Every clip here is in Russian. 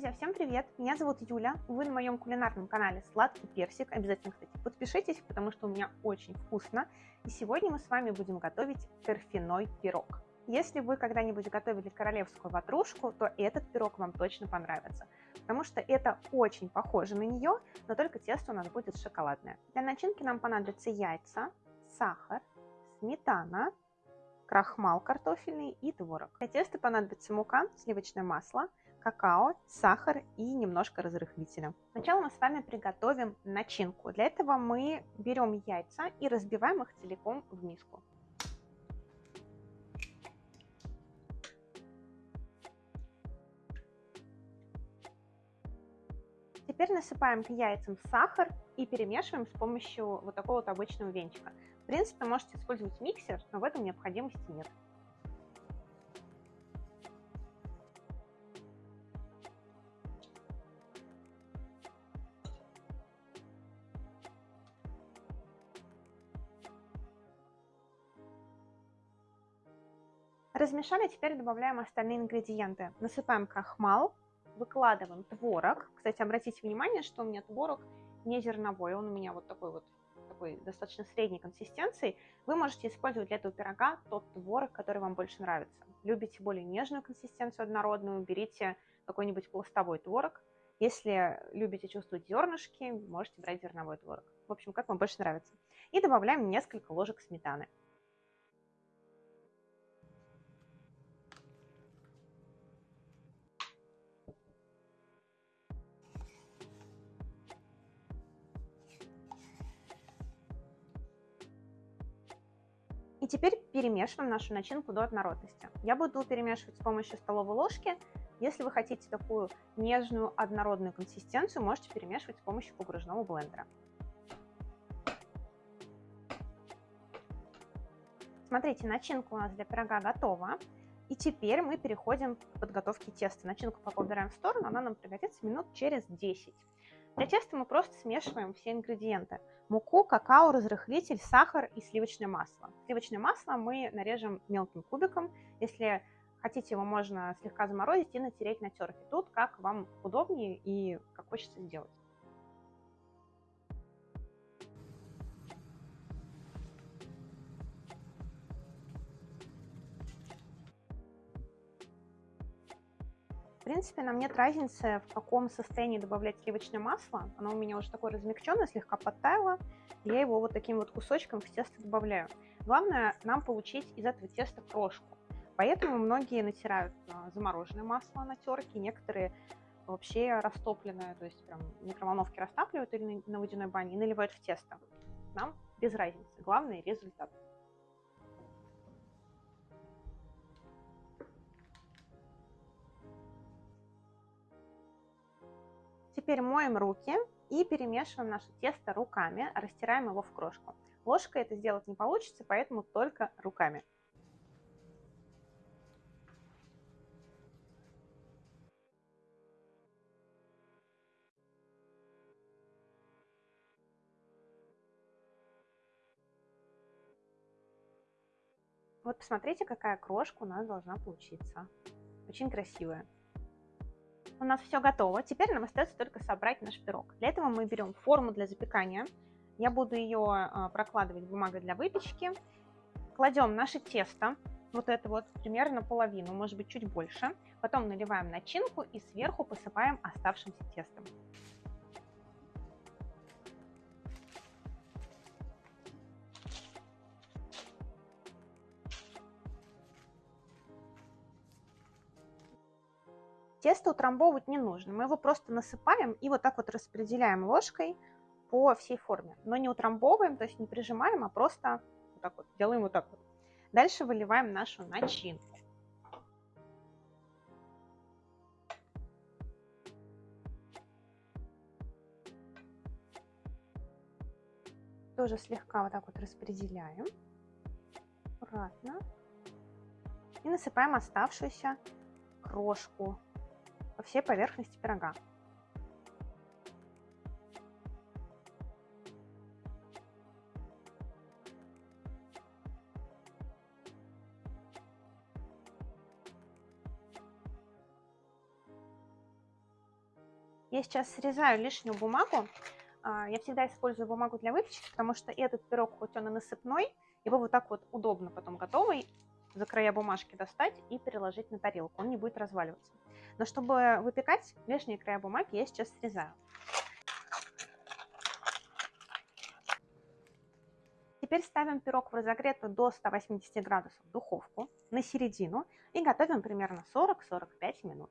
Друзья, всем привет! Меня зовут Юля, вы на моем кулинарном канале Сладкий Персик. Обязательно, кстати, подпишитесь, потому что у меня очень вкусно. И сегодня мы с вами будем готовить торфяной пирог. Если вы когда-нибудь готовили королевскую ватрушку, то этот пирог вам точно понравится, потому что это очень похоже на нее, но только тесто у нас будет шоколадное. Для начинки нам понадобятся яйца, сахар, сметана, крахмал картофельный и творог. Для теста понадобится мука, сливочное масло, какао, сахар и немножко разрыхлителя. Сначала мы с вами приготовим начинку. Для этого мы берем яйца и разбиваем их целиком в миску. Теперь насыпаем к яйцам сахар и перемешиваем с помощью вот такого вот обычного венчика. В принципе, можете использовать миксер, но в этом необходимости нет. Размешали, теперь добавляем остальные ингредиенты. Насыпаем крахмал, выкладываем творог. Кстати, обратите внимание, что у меня творог не зерновой, он у меня вот такой вот такой достаточно средней консистенции. Вы можете использовать для этого пирога тот творог, который вам больше нравится. Любите более нежную консистенцию однородную, берите какой-нибудь пластовой творог. Если любите чувствовать зернышки, можете брать зерновой творог. В общем, как вам больше нравится. И добавляем несколько ложек сметаны. Теперь перемешиваем нашу начинку до однородности. Я буду перемешивать с помощью столовой ложки. Если вы хотите такую нежную однородную консистенцию, можете перемешивать с помощью погружного блендера. Смотрите, начинка у нас для пирога готова. И теперь мы переходим к подготовке теста. Начинку пока убираем в сторону, она нам пригодится минут через 10. Для теста мы просто смешиваем все ингредиенты. Муку, какао, разрыхлитель, сахар и сливочное масло. Сливочное масло мы нарежем мелким кубиком. Если хотите, его можно слегка заморозить и натереть на терке. Тут как вам удобнее и как хочется сделать. Принципе, нам нет разницы, в каком состоянии добавлять сливочное масло. Оно у меня уже такое размягченное, слегка подтаяло. Я его вот таким вот кусочком в тесто добавляю. Главное нам получить из этого теста крошку. Поэтому многие натирают а, замороженное масло на терке, некоторые вообще растопленное, то есть прям в микроволновке растапливают или на водяной бане и наливают в тесто. Нам без разницы, главное результат. Теперь моем руки и перемешиваем наше тесто руками, растираем его в крошку. Ложкой это сделать не получится, поэтому только руками. Вот посмотрите, какая крошка у нас должна получиться. Очень красивая у нас все готово. Теперь нам остается только собрать наш пирог. Для этого мы берем форму для запекания. Я буду ее а, прокладывать бумагой для выпечки. Кладем наше тесто, вот это вот примерно половину, может быть чуть больше. Потом наливаем начинку и сверху посыпаем оставшимся тестом. Тесто утрамбовывать не нужно, мы его просто насыпаем и вот так вот распределяем ложкой по всей форме. Но не утрамбовываем, то есть не прижимаем, а просто вот так вот делаем вот так вот. Дальше выливаем нашу начинку. Тоже слегка вот так вот распределяем. Аккуратно. И насыпаем оставшуюся крошку по всей поверхности пирога. Я сейчас срезаю лишнюю бумагу. А, я всегда использую бумагу для выпечки, потому что этот пирог, хоть он и насыпной, его вот так вот удобно потом готовый за края бумажки достать и переложить на тарелку. Он не будет разваливаться. Но чтобы выпекать лишние края бумаги, я сейчас срезаю. Теперь ставим пирог в разогретую до 180 градусов духовку на середину и готовим примерно 40-45 минут.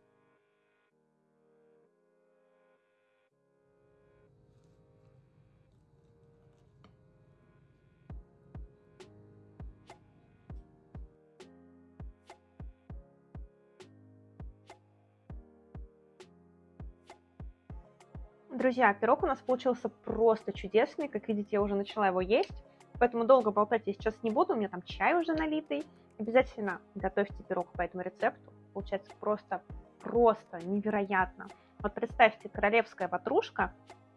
Друзья, пирог у нас получился просто чудесный. Как видите, я уже начала его есть. Поэтому долго болтать я сейчас не буду. У меня там чай уже налитый. Обязательно готовьте пирог по этому рецепту. Получается просто, просто невероятно. Вот представьте, королевская ватрушка,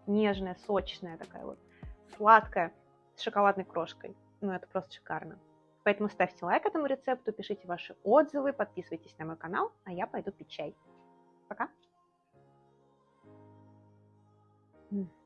нежная, сочная такая вот, сладкая, с шоколадной крошкой. Ну, это просто шикарно. Поэтому ставьте лайк этому рецепту, пишите ваши отзывы, подписывайтесь на мой канал, а я пойду пить чай. Пока! Mm.